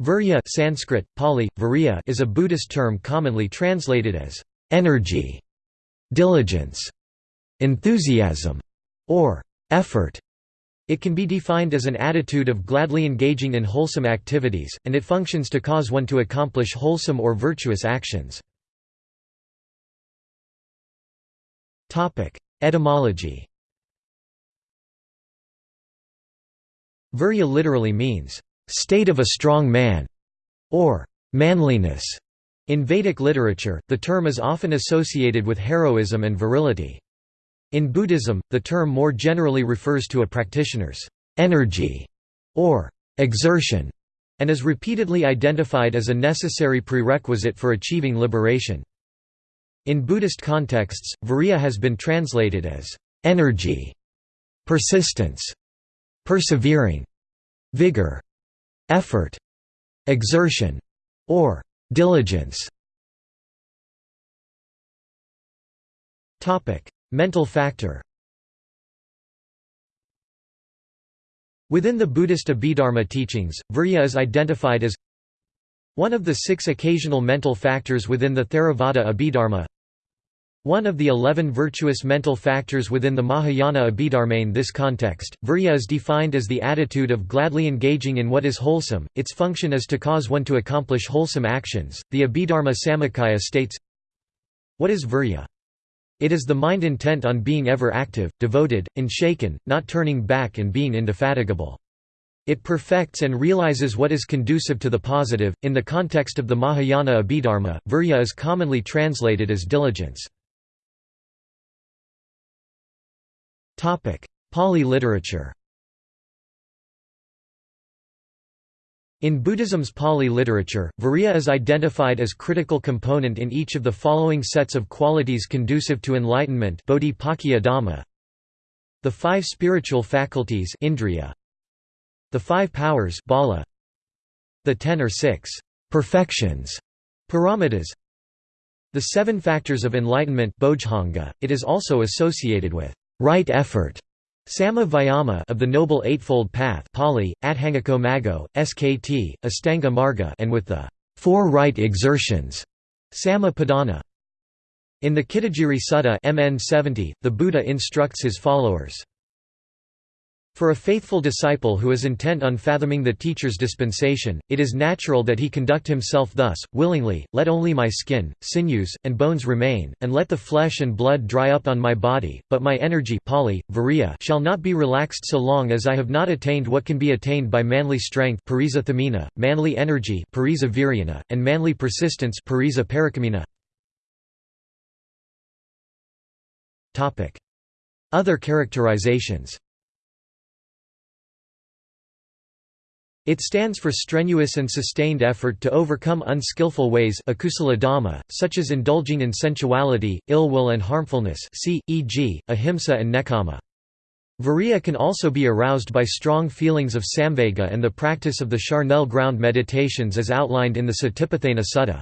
Virya Sanskrit, Pali, Virya is a Buddhist term commonly translated as energy, diligence, enthusiasm, or effort. It can be defined as an attitude of gladly engaging in wholesome activities, and it functions to cause one to accomplish wholesome or virtuous actions. Etymology Virya literally means, state of a strong man, or manliness. In Vedic literature, the term is often associated with heroism and virility. In Buddhism, the term more generally refers to a practitioner's energy or exertion, and is repeatedly identified as a necessary prerequisite for achieving liberation. In Buddhist contexts, virya has been translated as energy, persistence, persevering, vigor, effort, exertion, or diligence. Topic: Mental factor. Within the Buddhist Abhidharma teachings, virya is identified as one of the six occasional mental factors within the Theravada Abhidharma one of the eleven virtuous mental factors within the Mahayana Abhidharma. In this context, virya is defined as the attitude of gladly engaging in what is wholesome, its function is to cause one to accomplish wholesome actions. The Abhidharma Samuccaya states What is virya? It is the mind intent on being ever active, devoted, unshaken, not turning back and being indefatigable. It perfects and realizes what is conducive to the positive. In the context of the Mahayana Abhidharma, virya is commonly translated as diligence. Pali literature In Buddhism's Pali literature, virya is identified as critical component in each of the following sets of qualities conducive to enlightenment The five spiritual faculties indriya, The five powers bala, The ten or six perfections paramitas, The seven factors of enlightenment it is also associated with right effort Samma Vayama of the Noble Eightfold Path Pali, Adhangako SKT, Astanga Marga and with the four right exertions Samma Padana. In the Kittagiri Sutta MN 70, the Buddha instructs his followers, for a faithful disciple who is intent on fathoming the teacher's dispensation, it is natural that he conduct himself thus, willingly, let only my skin, sinews, and bones remain, and let the flesh and blood dry up on my body, but my energy Pali, virya, shall not be relaxed so long as I have not attained what can be attained by manly strength manly energy and manly persistence Other characterizations It stands for strenuous and sustained effort to overcome unskillful ways such as indulging in sensuality, ill will and harmfulness e.g., ahimsa and nekkhamma. Virya can also be aroused by strong feelings of samvega and the practice of the charnel ground meditations as outlined in the Satipatthana Sutta.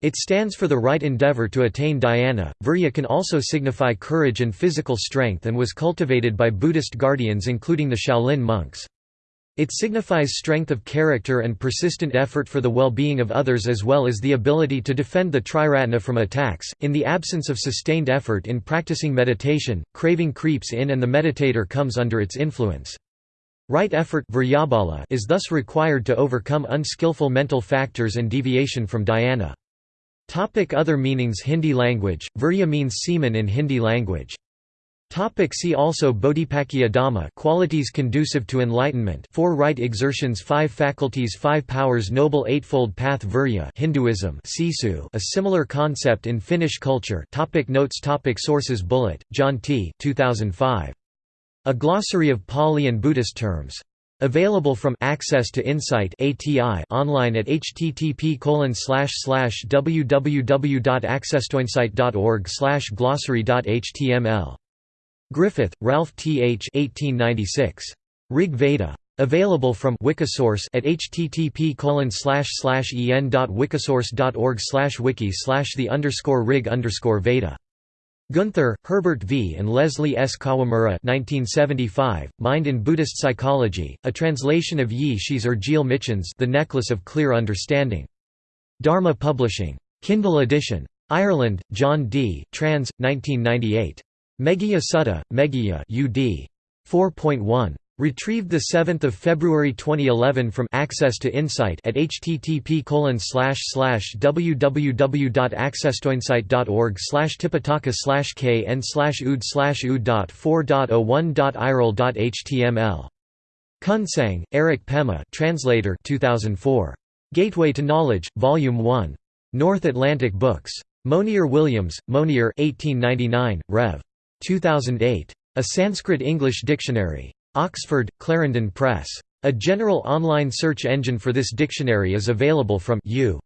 It stands for the right endeavor to attain dhyana. Virya can also signify courage and physical strength and was cultivated by Buddhist guardians including the Shaolin monks. It signifies strength of character and persistent effort for the well-being of others as well as the ability to defend the triratna from attacks. In the absence of sustained effort in practicing meditation, craving creeps in and the meditator comes under its influence. Right effort is thus required to overcome unskillful mental factors and deviation from dhyana. Topic other meanings Hindi language, virya means semen in Hindi language. Topic see also Bodhipakkhiya Dhamma qualities conducive to enlightenment four right exertions five faculties five powers noble eightfold path Virya Hinduism Sisu a similar concept in Finnish culture topic Notes topic Sources Bullitt John T. 2005. A Glossary of Pali and Buddhist Terms. Available from Access to Insight ATI online at http www.accesstoinsight.org glossary.html Griffith, Ralph T. H. 1896. Rig Veda. Available from Wikisource at http en.wikisource.org wiki the underscore rig underscore Veda. Guenther, Herbert V. and Leslie S. Kawamura 1975, Mind in Buddhist Psychology, a translation of Yi Shi's Urgile Michen's The Necklace of Clear Understanding. Dharma Publishing. Kindle edition. Ireland, John D., trans. 1998. Meghiya Sutta, Meghiya UD. 4.1. Retrieved 7 February 2011 from Access to Insight at http www.accesstoinsight.org tipitaka kn ood ood.4.01.iral.html. Kunsang, Eric Pema translator 2004. Gateway to Knowledge, Volume 1. North Atlantic Books. Monier Williams, Monier 1899, Rev. 2008. A Sanskrit-English Dictionary. Oxford, Clarendon Press. A general online search engine for this dictionary is available from U.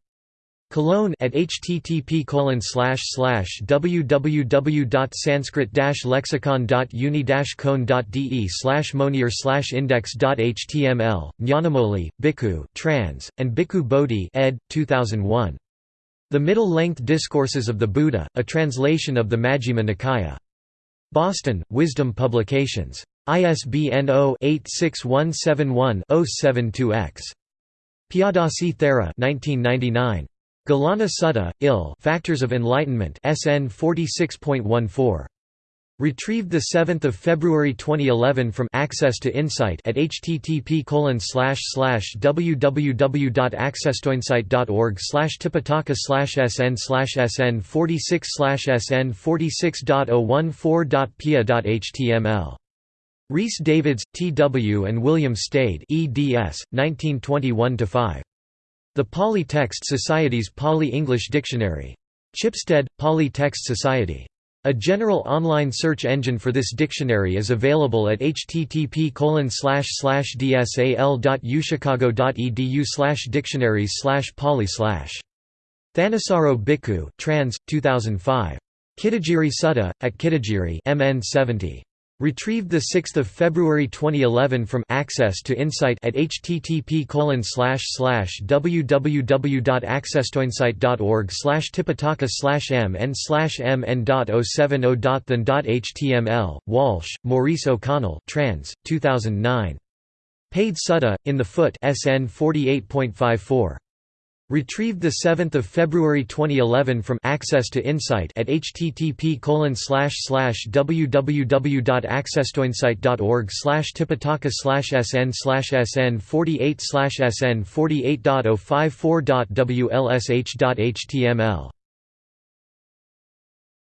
Cologne at http www.sanskrit-lexicon.uni-con.de slash monier slash index.html, Nyanamoli, Bhikkhu, trans, and Bhikkhu Bodhi ed. 2001. The Middle-Length Discourses of the Buddha, a translation of the Majjhima Nikaya. Boston, Wisdom Publications. ISBN 0-86171-072-X. Piyadassi Thera 1999. Gilana Sutta, Il Factors of Enlightenment SN 46.14. Retrieved 7 February 2011 from Access to Insight at http www.accesstoinsight.org tipitaka sn sn 46 sn 46.014.pia.html Rhys Davids, T. W. and William Stede eds. 1921–5. The Pali Text Society's Pali-English Dictionary. Chipstead, Pali Text Society. A general online search engine for this dictionary is available at http dsal.uchicago.edu dictionaries pali Thanissaro Bhikkhu, trans. 2005. Kittagiri Sutta, at Kittagiri MN 70. Retrieved 6 February 2011 from Access to Insight at http www.accesstoinsight.org tipitaka mn mn.070.than.html, Walshe, Maurice O'Connell trans, 2009. Paid Sutta, in the Foot SN 48.54. Retrieved 7 February 2011 from Access to Insight at http www.accesstoinsight.org tipitaka sn sn 48 sn 48.054.wlsh.html